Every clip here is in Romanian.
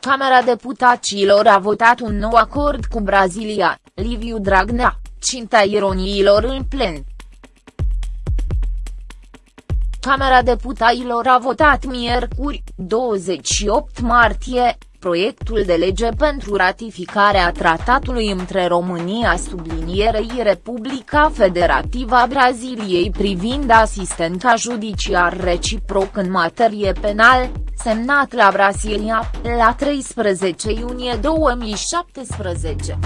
Camera Deputaților a votat un nou acord cu Brazilia, Liviu Dragnea, cinta ironiilor în plen. Camera Deputaților a votat miercuri, 28 martie, proiectul de lege pentru ratificarea tratatului între România sublinierei Republica Federativă a Braziliei privind asistența judiciar reciproc în materie penal, semnat la Brasilia, la 13 iunie 2017.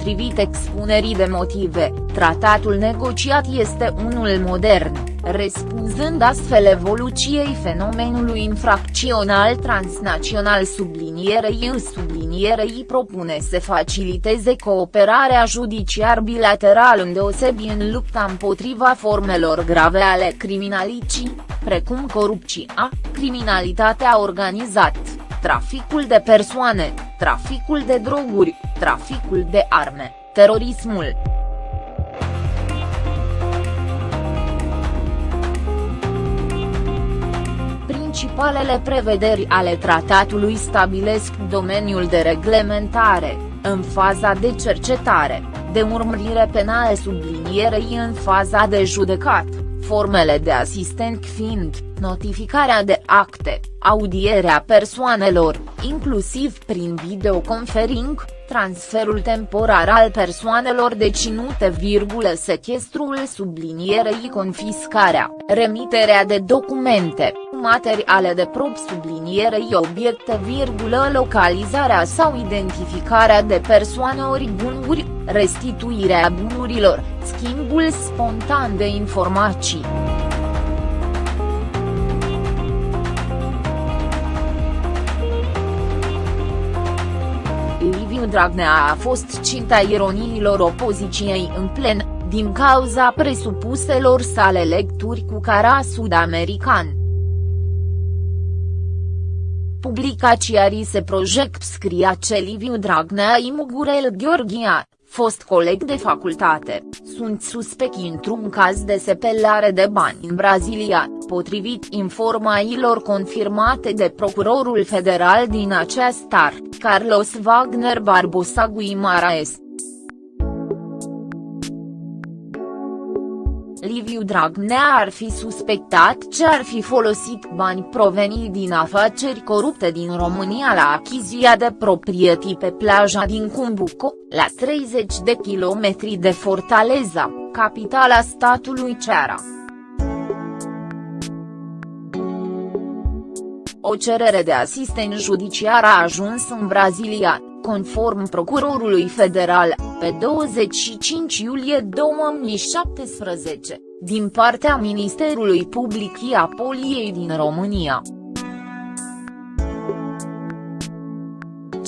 Potrivit expunerii de motive, tratatul negociat este unul modern, răspunzând astfel evoluției fenomenului infracțional transnațional. Sublinierei în sublinierei propune să faciliteze cooperarea judiciar bilateral îndeosebi în lupta împotriva formelor grave ale criminalității, precum corupția, criminalitatea organizată traficul de persoane, traficul de droguri, traficul de arme, terorismul. Principalele prevederi ale tratatului stabilesc domeniul de reglementare, în faza de cercetare, de urmărire penală sublinierei în faza de judecat, formele de asistent fiind, notificarea de acte, audierea persoanelor, inclusiv prin videoconfering, transferul temporar al persoanelor deținute, sechestrul sublinierei confiscarea, remiterea de documente, materiale de prob sublinierei obiecte, localizarea sau identificarea de persoane ori bunuri, restituirea bunurilor, schimbul spontan de informații. Dragnea a fost cinta ironiilor opoziției în plen, din cauza presupuselor sale lecturi cu cara sud-american. Publicația Rise Project scria ce Liviu Dragnea i Mugurel Gheorghia, fost coleg de facultate, sunt suspecti într-un caz de sepelare de bani în Brazilia, potrivit informațiilor confirmate de procurorul federal din acest star, Carlos Wagner Barbosa Guimaraes. Liviu Dragnea ar fi suspectat ce ar fi folosit bani proveniți din afaceri corupte din România la achizia de proprietăți pe plaja din Cumbuco, la 30 de kilometri de Fortaleza, capitala statului Ceara. O cerere de asistent judiciar a ajuns în Brazilia, conform procurorului federal, pe 25 iulie 2017, din partea Ministerului Public a Poliei din România.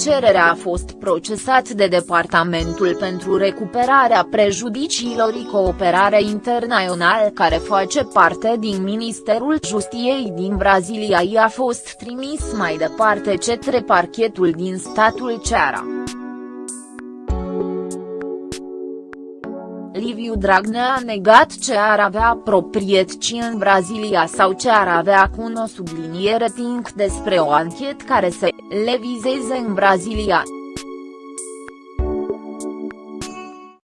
Cererea a fost procesat de Departamentul pentru Recuperarea Prejudiciilor și Cooperare Internațională care face parte din Ministerul Justiției din Brazilia i a fost trimis mai departe către parchetul din statul Ceara. Liviu Dragnea a negat ce ar avea proprietăți în Brazilia sau ce ar avea cu o subliniere tink despre o anchetă care se le vizeze în Brazilia,